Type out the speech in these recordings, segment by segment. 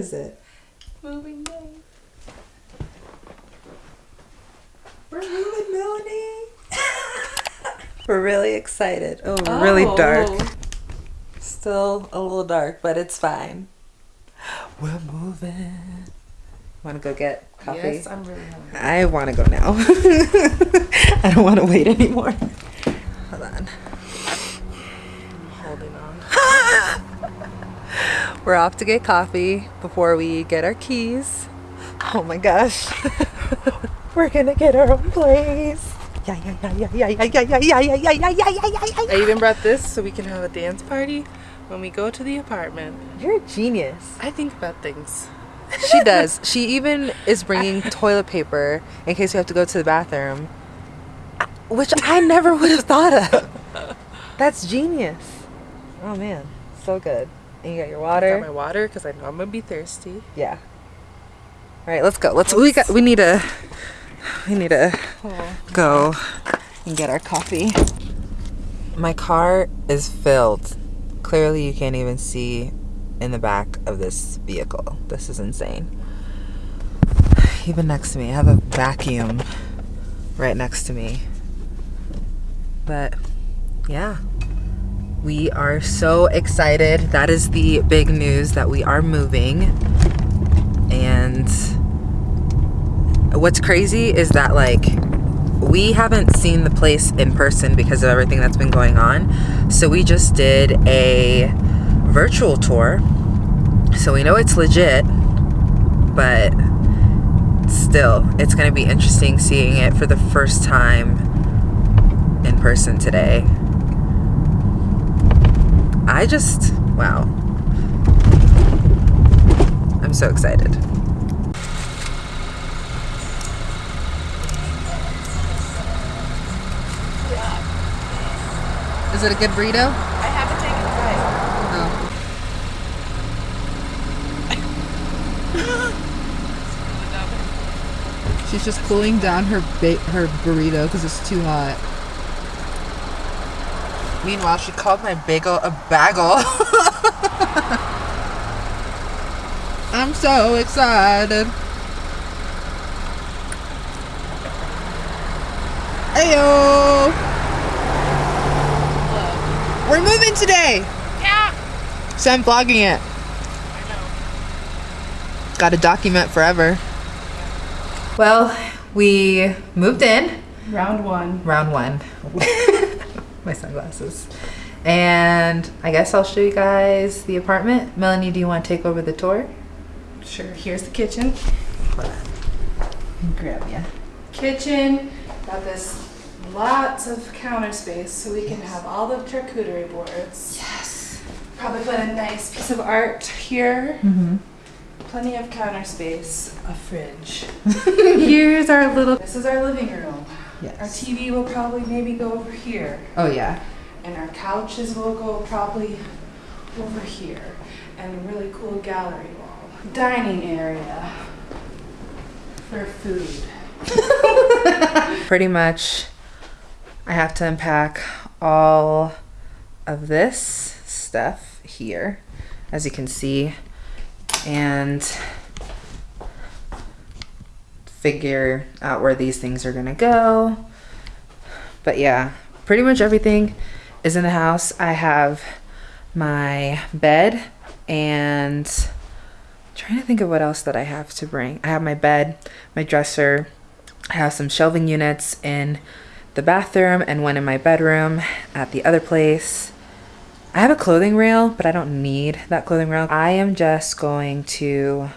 Is it? Moving day. We're moving, Melanie. we're really excited. Oh, we're really oh. dark. Still a little dark, but it's fine. We're moving. Want to go get coffee? Yes, I'm really hungry. I want to go now. I don't want to wait anymore. Hold on. Holding on. We're off to get coffee before we get our keys. Oh my gosh. We're gonna get our own place. Yeah, yeah, yeah, yeah, yeah, yeah, yeah, yeah, yeah, yeah, yeah, yeah, yeah, yeah, I even brought this so we can have a dance party when we go to the apartment. You're a genius. I think about things. She does. She even is bringing toilet paper in case we have to go to the bathroom, which I never would have thought of. That's genius. Oh man, so good. And you got your water. I Got my water. because I know I'm gonna be thirsty. Yeah. All right, let's go. Let's. We got. We need to. We need to Oh. go and get our coffee. My car is filled. Clearly, you can't even see in the back of this vehicle. This is insane. Even next to me, I have a vacuum right next to me. But yeah, we are so excited. That is the big news that we are moving. And what's crazy is that like we haven't seen the place in person because of everything that's been going on. So we just did a virtual tour. So we know it's legit, but still, it's going to be interesting seeing it for the first time in person today. I just, wow. I'm so excited. Is it a good burrito? I haven't taken a bite. Oh. She's just cooling down her her burrito because it's too hot. Meanwhile, she called my bagel a bagel. I'm so excited. Ayo! We're moving today. Yeah. So I'm vlogging it. I know. Got to document forever. well, we moved in. Round one. Round one. my sunglasses. And I guess I'll show you guys the apartment. Melanie, do you want to take over the tour? Sure. Here's the kitchen. Grab ya. Kitchen. Got this lots of counter space so we can have all the charcuterie boards. Yes. Probably put a nice piece of art here. Mm-hmm. Plenty of counter space. A fridge. Here's our little. This is our living room. Our TV will probably maybe go over here. Oh yeah. And our couches will go probably over here. And a really cool gallery wall. Dining area for food. Pretty much, I have to unpack all of this stuff here, as you can see, and figure out where these things are gonna go. But yeah, pretty much everything is in the house. I have my bed and trying to think of what else that I have to bring. I have my bed, my dresser, I have some shelving units in the bathroom and one in my bedroom at the other place. I have a clothing rail, but I don't need that clothing rail. I am just going to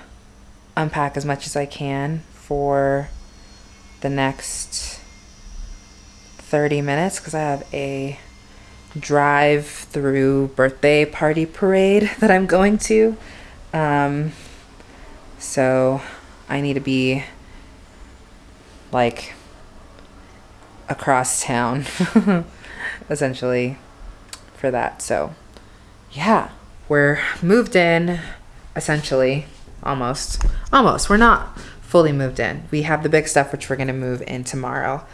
unpack as much as I can for the next 30 minutes because I have a drive through birthday party parade that I'm going to. Um, so I need to be like across town essentially for that. So yeah, we're moved in essentially almost. Almost. We're not fully moved in. We have the big stuff which we're going to move in tomorrow.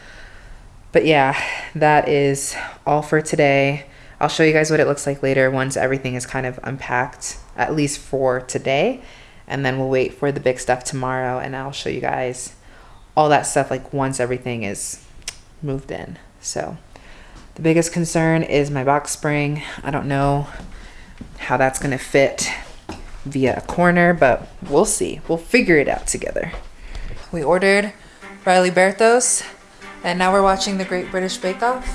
But yeah, that is all for today. I'll show you guys what it looks like later once everything is kind of unpacked at least for today. And then we'll wait for the big stuff tomorrow and I'll show you guys all that stuff like once everything is moved in. So the biggest concern is my box spring. I don't know how that's going to fit via a corner, but we'll see. We'll figure it out together. We ordered Riley Berthos, and now we're watching the Great British Bake Off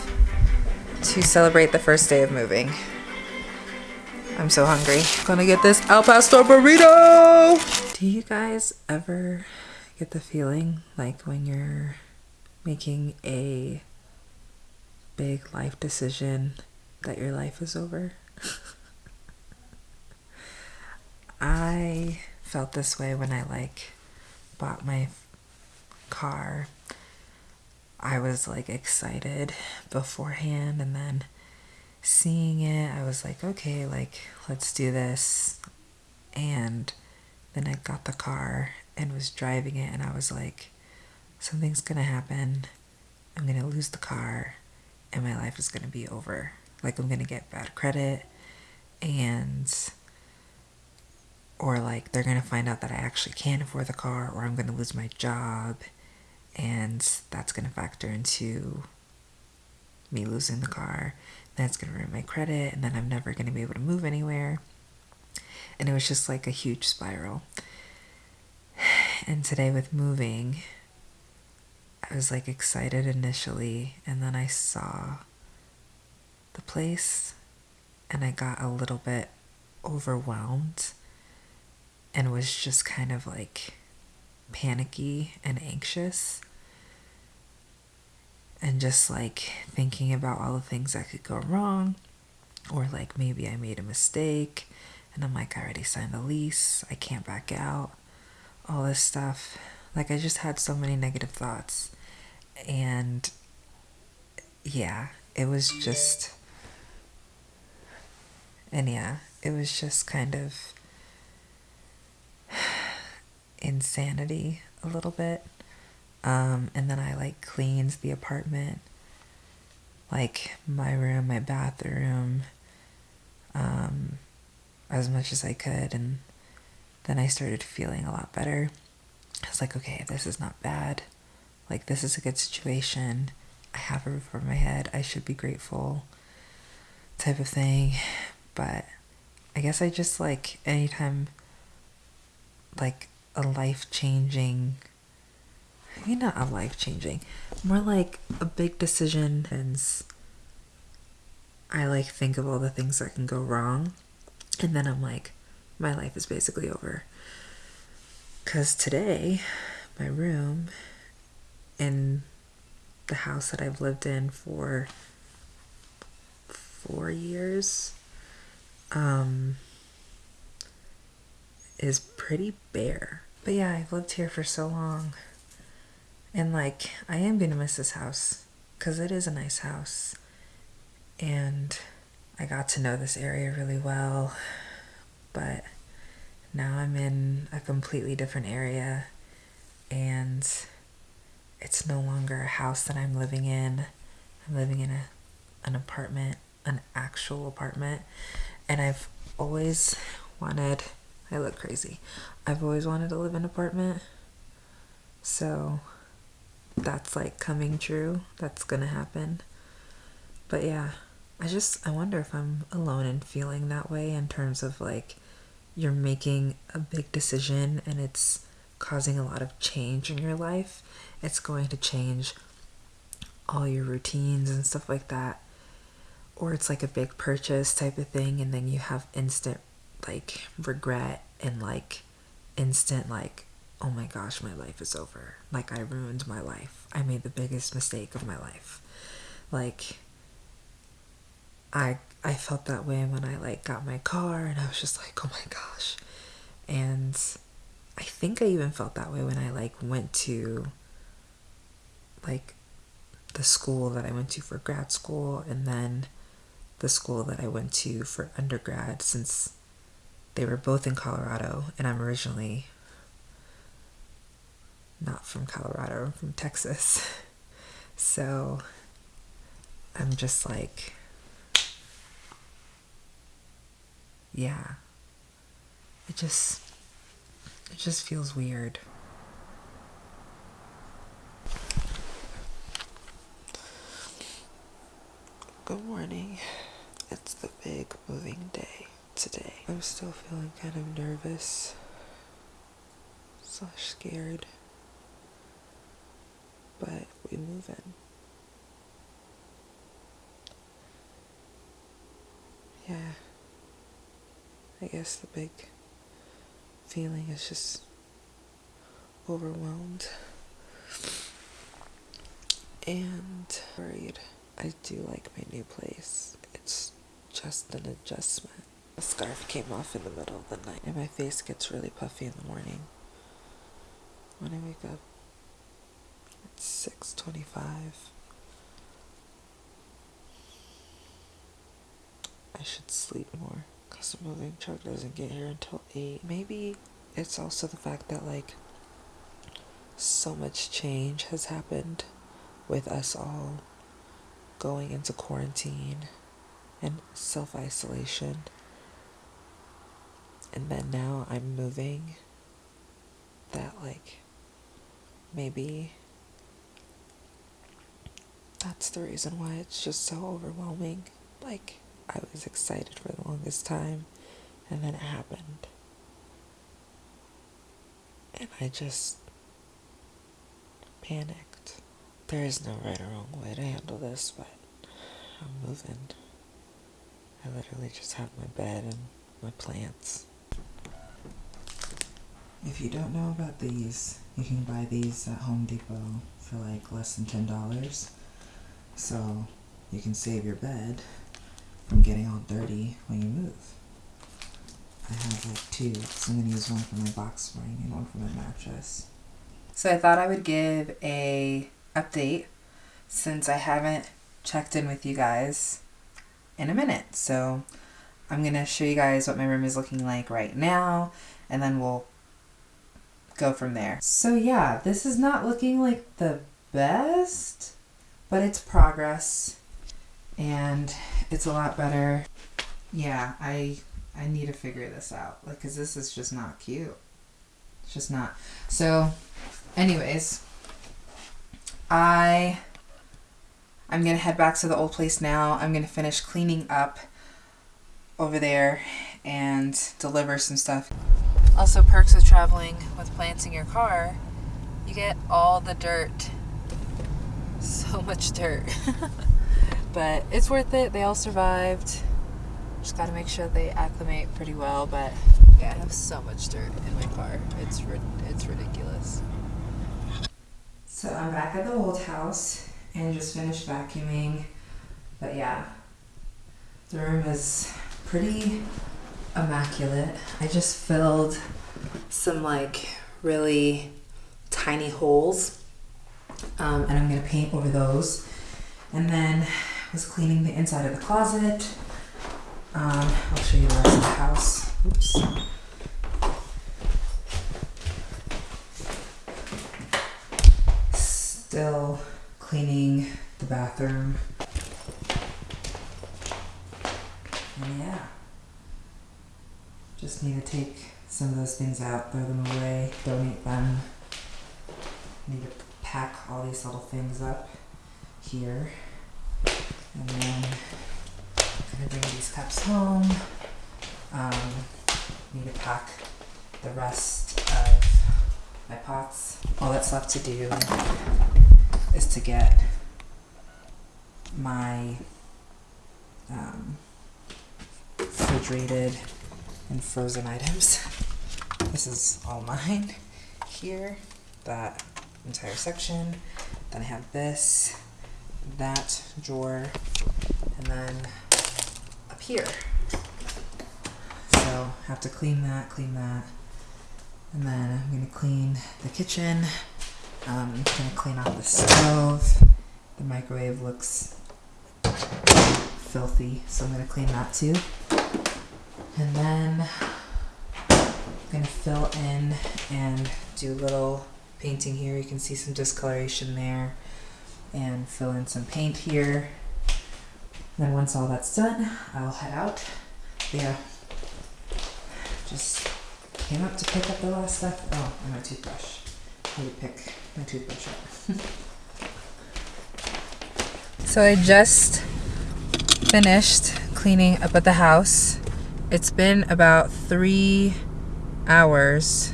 to celebrate the first day of moving. I'm so hungry. Gonna get this al pastor burrito! Do you guys ever get the feeling like when you're making a big life decision that your life is over? I felt this way when I like bought my car. I was like excited beforehand and then seeing it, I was like, okay, like let's do this. And then I got the car and was driving it and I was like, something's gonna happen. I'm gonna lose the car and my life is gonna be over. Like I'm gonna get bad credit and or like they're going to find out that I actually can't afford the car or I'm going to lose my job and that's going to factor into me losing the car. That's going to ruin my credit and then I'm never going to be able to move anywhere. And it was just like a huge spiral. And today with moving I was like excited initially and then I saw the place and I got a little bit overwhelmed and was just kind of like panicky and anxious and just like thinking about all the things that could go wrong or like maybe I made a mistake and I'm like I already signed the lease I can't back out all this stuff. Like I just had so many negative thoughts and yeah it was just and yeah it was just kind of insanity a little bit. Um, and then I like cleaned the apartment, like my room, my bathroom, um, as much as I could. And then I started feeling a lot better. I was like, okay, this is not bad. Like, this is a good situation. I have a roof over my head. I should be grateful, type of thing. But I guess I just like anytime, like, a life changing maybe not a life changing more like a big decision and i like think of all the things that can go wrong and then i'm like my life is basically over. Because today my room in the house that i've lived in for four years um is pretty bare but yeah, I've lived here for so long. And like, I am to miss this house because it is a nice house. And I got to know this area really well. But now I'm in a completely different area. And it's no longer a house that I'm living in. I'm living in a, an apartment, an actual apartment. And I've always wanted I look crazy. I've always wanted to live in an apartment. So that's like coming true. That's gonna happen. But yeah, I just I wonder if I'm alone in feeling that way in terms of like you're making a big decision and it's causing a lot of change in your life. It's going to change all your routines and stuff like that. Or it's like a big purchase type of thing and then you have instant like regret and like instant like oh my gosh my life is over. Like i ruined my life. I made the biggest mistake of my life. Like i i felt that way when i like got my car and i was just like oh my gosh. And i think i even felt that way when i like went to like the school that i went to for grad school and then the school that i went to for undergrad since they were both in Colorado, and I'm originally not from Colorado, I'm from Texas. So I'm just like, yeah. it just it just feels weird. Good morning. It's the big moving day today. I'm still feeling kind of nervous slash scared. But we move in. Yeah. I guess the big feeling is just overwhelmed and worried. I do like my new place. It's just an adjustment. The scarf came off in the middle of the night, and my face gets really puffy in the morning. When I wake up, it's six twenty-five. I should sleep more because the moving truck doesn't get here until eight. Maybe it's also the fact that like so much change has happened with us all going into quarantine and self isolation. And then now I'm moving. That, like, maybe that's the reason why it's just so overwhelming. Like, I was excited for the longest time, and then it happened. And I just panicked. There is no right or wrong way to handle this, but I'm moving. I literally just have my bed and my plants. If you don't know about these, you can buy these at Home Depot for like less than $10. So you can save your bed from getting all dirty when you move. I have like two, so I'm gonna use one for my box spring and one for my mattress. So I thought I would give a update since I haven't checked in with you guys in a minute. So I'm gonna show you guys what my room is looking like right now and then we'll go from there. So yeah, this is not looking like the best, but it's progress and it's a lot better. Yeah, I I need to figure this out. Like cuz this is just not cute. It's just not. So anyways, I I'm going to head back to the old place now. I'm going to finish cleaning up over there and deliver some stuff. Also, perks of traveling with plants in your car, you get all the dirt. So much dirt. but it's worth it. They all survived. Just got to make sure they acclimate pretty well. But yeah, I have so much dirt in my car. It's it's ridiculous. So I'm back at the old house and just finished vacuuming. But yeah, the room is pretty immaculate. I just filled some like really tiny holes um, and I'm gonna paint over those. And then was cleaning the inside of the closet. Um, I'll show you the rest of the house. Oops. Still cleaning the bathroom. And yeah, just need to take some of those things out, throw them away, donate them. Need to pack all these little things up here. And then I'm gonna bring these cups home. Um, need to pack the rest of my pots. All that's left to do is to get my um, refrigerated and frozen items. This is all mine here, that entire section. Then I have this, that drawer, and then up here. So have to clean that, clean that. And then I'm gonna clean the kitchen. Um, I'm gonna clean off the stove. The microwave looks filthy, so I'm gonna clean that too. And then I'm gonna fill in and do a little painting here. You can see some discoloration there and fill in some paint here. Then once all that's done, I'll head out. Yeah, just came up to pick up the last stuff. Oh, and my toothbrush. I need to pick my toothbrush up. so I just finished cleaning up at the house. It's been about three hours.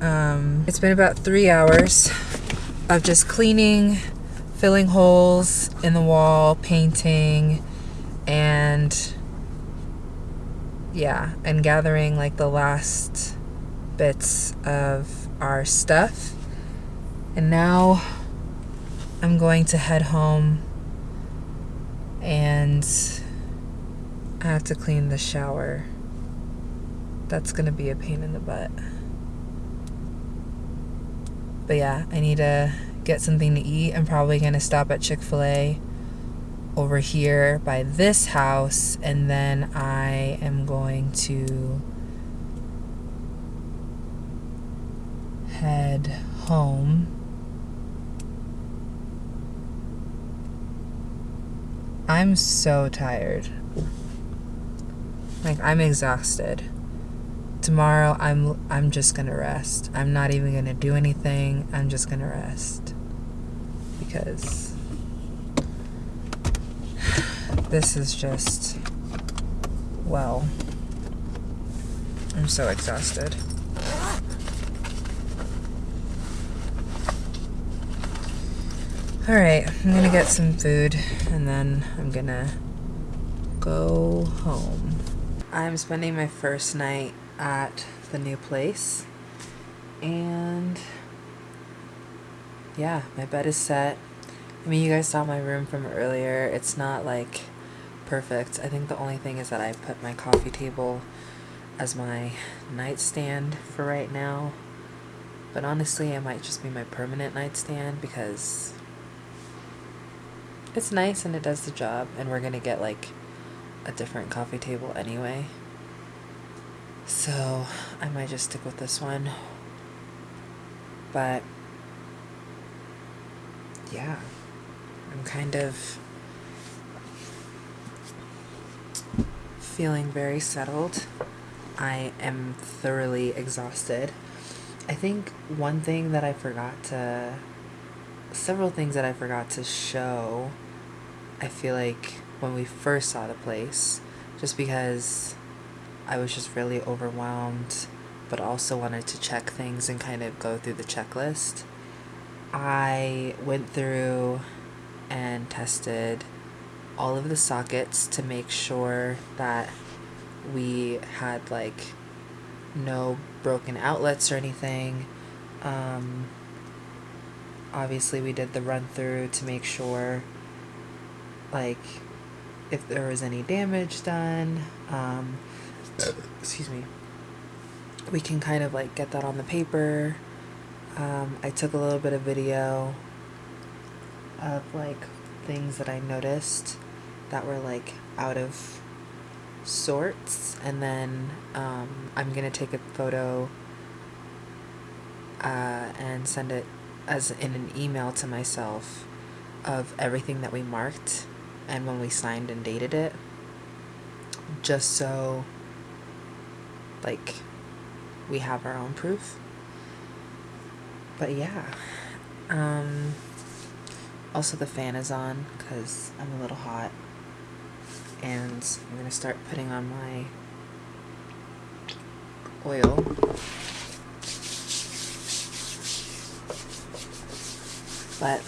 Um, it's been about three hours of just cleaning, filling holes in the wall, painting, and yeah, and gathering like the last bits of our stuff. And now I'm going to head home and I have to clean the shower. That's to be a pain in the butt. But yeah, I need to get something to eat. I'm probably to stop at Chick fil A over here by this house, and then I am going to head home. I'm so tired. Like I'm exhausted. Tomorrow I'm I'm just going to rest. I'm not even going to do anything. I'm just going to rest. Because this is just well I'm so exhausted. All right, I'm gonna get some food and then I'm gonna go home. I'm spending my first night at the new place and yeah, my bed is set. I mean, you guys saw my room from earlier. It's not like perfect. I think the only thing is that I put my coffee table as my nightstand for right now. But honestly, it might just be my permanent nightstand because it's nice and it does the job and we're gonna get like a different coffee table anyway. So I might just stick with this one. But yeah. I'm kind of feeling very settled. I am thoroughly exhausted. I think one thing that I forgot to several things that I forgot to show I feel like when we first saw the place, just because I was just really overwhelmed, but also wanted to check things and kind of go through the checklist, I went through and tested all of the sockets to make sure that we had like no broken outlets or anything. Um, obviously, we did the run through to make sure like if there was any damage done um, excuse me we can kind of like get that on the paper. Um, I took a little bit of video of like things that I noticed that were like out of sorts. And then um, I'm gonna take a photo uh, and send it as in an email to myself of everything that we marked and when we signed and dated it just so like we have our own proof. But yeah um also the fan is on because I'm a little hot. And I'm gonna start putting on my oil. But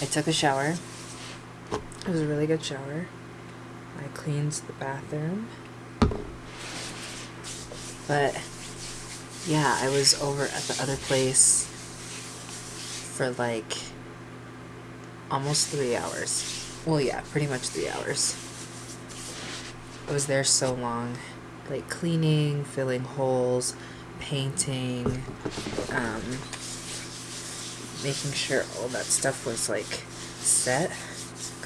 I took a shower it was a really good shower. I cleaned the bathroom. But yeah, I was over at the other place for like almost three hours. Well, yeah, pretty much three hours. I was there so long, like cleaning, filling holes, painting, um, making sure all that stuff was like set.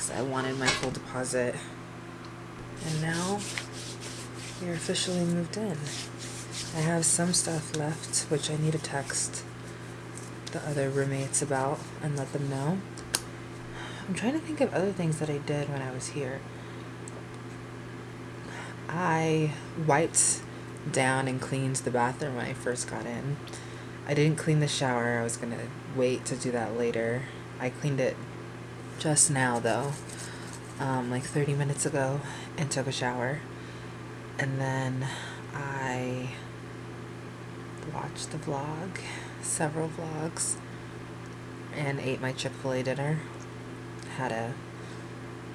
I wanted my full deposit. And now are officially moved in. I have some stuff left, which I need to text the other roommates about and let them know. I'm trying to think of other things that I did when I was here. I wiped down and cleaned the bathroom when I first got in. I didn't clean the shower. I was going to wait to do that later. I cleaned it just now though, um, like 30 minutes ago, and took a shower. And then I watched the vlog, several vlogs, and ate my Chick fil A dinner. Had a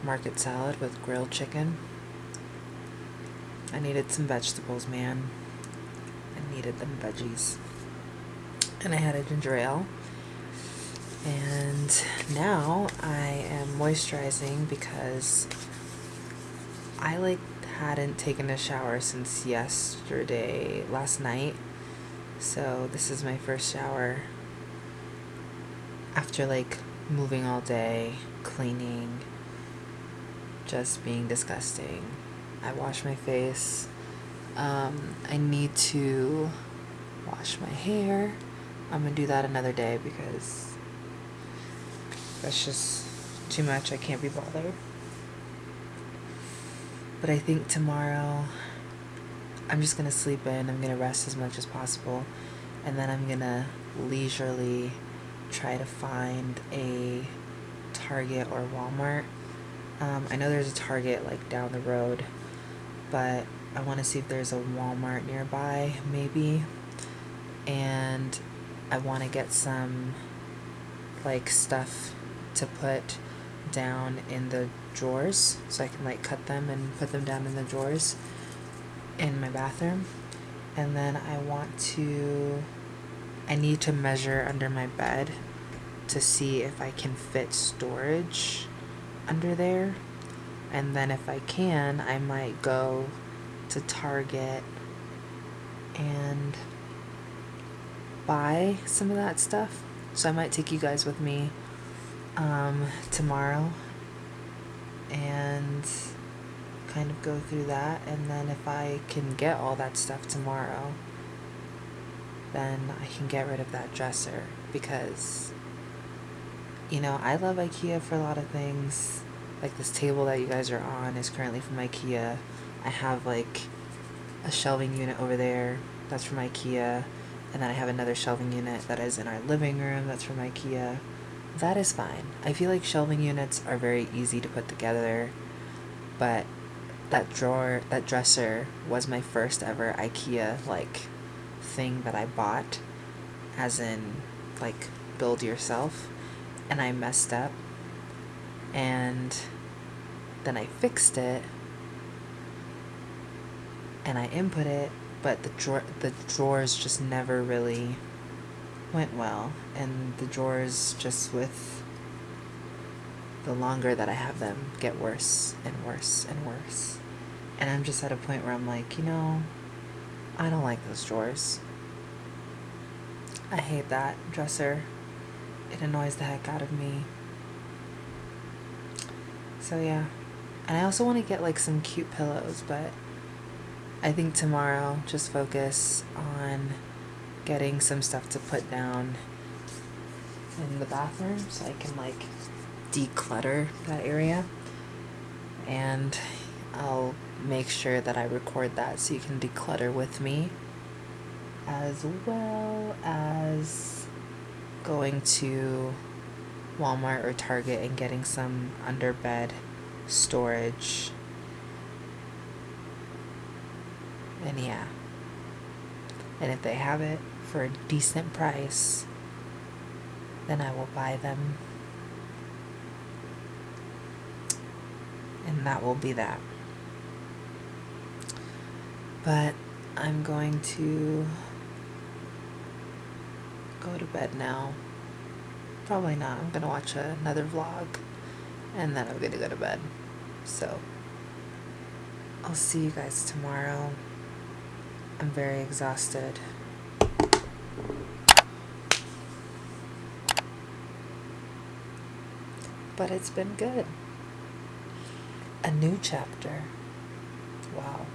market salad with grilled chicken. I needed some vegetables, man. I needed them veggies. And I had a ginger ale. And now I am moisturizing because I like hadn't taken a shower since yesterday, last night. So this is my first shower after like moving all day, cleaning, just being disgusting. I wash my face. Um, I need to wash my hair. I'm gonna do that another day because that's just too much. I can't be bothered. But I think tomorrow I'm just gonna sleep in. I'm gonna rest as much as possible. And then I'm gonna leisurely try to find a Target or Walmart. Um, I know there's a Target like down the road, but I want to see if there's a Walmart nearby, maybe. And I want to get some like stuff to put down in the drawers so I can like cut them and put them down in the drawers in my bathroom. And then I want to I need to measure under my bed to see if I can fit storage under there. And then if I can, I might go to Target and buy some of that stuff. So I might take you guys with me um, tomorrow and kind of go through that. And then if I can get all that stuff tomorrow, then I can get rid of that dresser because, you know, I love IKEA for a lot of things. Like this table that you guys are on is currently from IKEA. I have like a shelving unit over there that's from IKEA. And then I have another shelving unit that is in our living room that's from IKEA. That is fine. I feel like shelving units are very easy to put together, but that drawer, that dresser was my first ever IKEA like thing that I bought, as in like build yourself, and I messed up, and then I fixed it, and I input it, but the drawer, the drawers just never really went well, and the drawers just with the longer that I have them get worse and worse and worse. And I'm just at a point where I'm like, you know, I don't like those drawers. I hate that dresser. It annoys the heck out of me. So yeah. And I also want to get like some cute pillows, but I think tomorrow just focus on getting some stuff to put down in the bathroom so I can like declutter that area. And I'll make sure that I record that so you can declutter with me as well as going to Walmart or Target and getting some underbed storage. And yeah. And if they have it for a decent price, then I will buy them. And that will be that. But I'm going to go to bed now. Probably not. I'm gonna watch another vlog and then I'm gonna go to bed. So I'll see you guys tomorrow. I'm very exhausted. But it's been good. A new chapter. Wow.